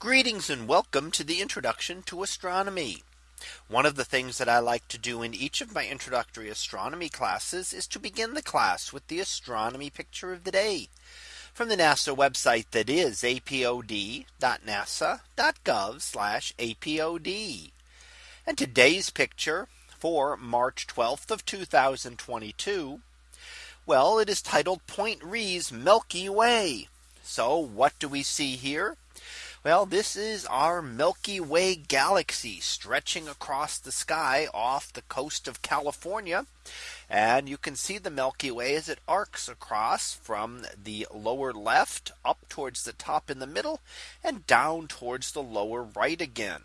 Greetings and welcome to the introduction to astronomy. One of the things that I like to do in each of my introductory astronomy classes is to begin the class with the astronomy picture of the day from the NASA website that is apod.nasa.gov apod. And today's picture for March 12th of 2022. Well, it is titled Point Reyes Milky Way. So what do we see here? Well, this is our Milky Way galaxy stretching across the sky off the coast of California. And you can see the Milky Way as it arcs across from the lower left up towards the top in the middle and down towards the lower right again.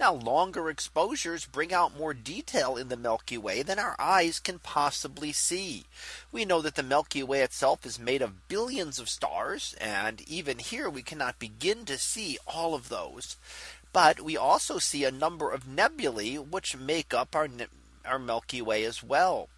Now longer exposures bring out more detail in the Milky Way than our eyes can possibly see. We know that the Milky Way itself is made of billions of stars. And even here we cannot begin to see all of those. But we also see a number of nebulae which make up our, our Milky Way as well.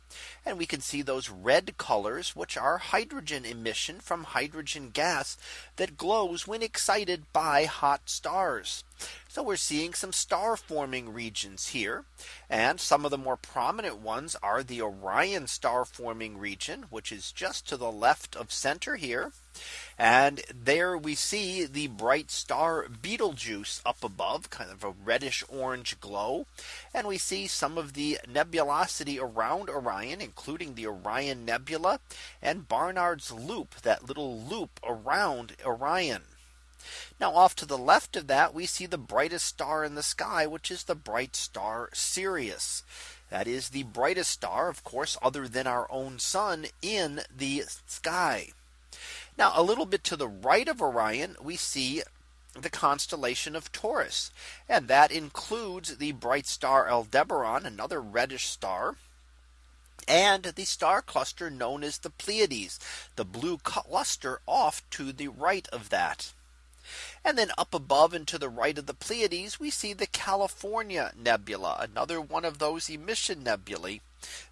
And we can see those red colors, which are hydrogen emission from hydrogen gas that glows when excited by hot stars. So we're seeing some star forming regions here. And some of the more prominent ones are the Orion star forming region, which is just to the left of center here. And there we see the bright star Betelgeuse up above kind of a reddish orange glow. And we see some of the nebulosity around Orion, including the Orion Nebula and Barnard's Loop, that little loop around Orion. Now off to the left of that we see the brightest star in the sky which is the bright star Sirius. That is the brightest star of course other than our own sun in the sky. Now a little bit to the right of Orion, we see the constellation of Taurus. And that includes the bright star Aldebaran, another reddish star. And the star cluster known as the Pleiades, the blue cluster off to the right of that. And then up above and to the right of the Pleiades, we see the California Nebula, another one of those emission nebulae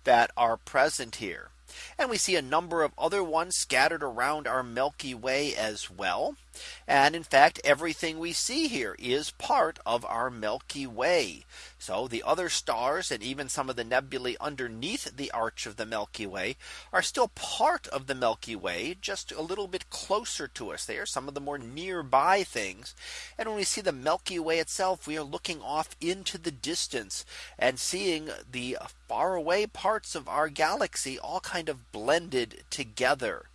that are present here. And we see a number of other ones scattered around our Milky Way as well. And in fact, everything we see here is part of our Milky Way. So the other stars and even some of the nebulae underneath the arch of the Milky Way are still part of the Milky Way, just a little bit closer to us. They are some of the more nearby things. And when we see the Milky Way itself, we are looking off into the distance and seeing the faraway parts of our galaxy all kind of blended together.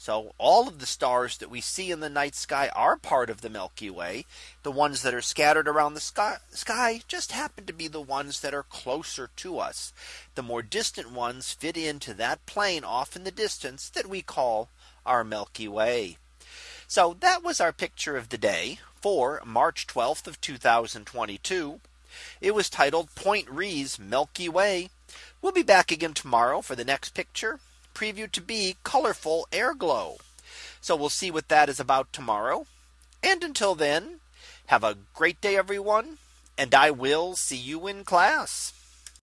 So all of the stars that we see in the night sky are part of the Milky Way. The ones that are scattered around the sky, sky, just happen to be the ones that are closer to us. The more distant ones fit into that plane off in the distance that we call our Milky Way. So that was our picture of the day for March 12th of 2022. It was titled Point Reyes Milky Way. We'll be back again tomorrow for the next picture preview to be colorful air glow. So we'll see what that is about tomorrow. And until then, have a great day, everyone. And I will see you in class.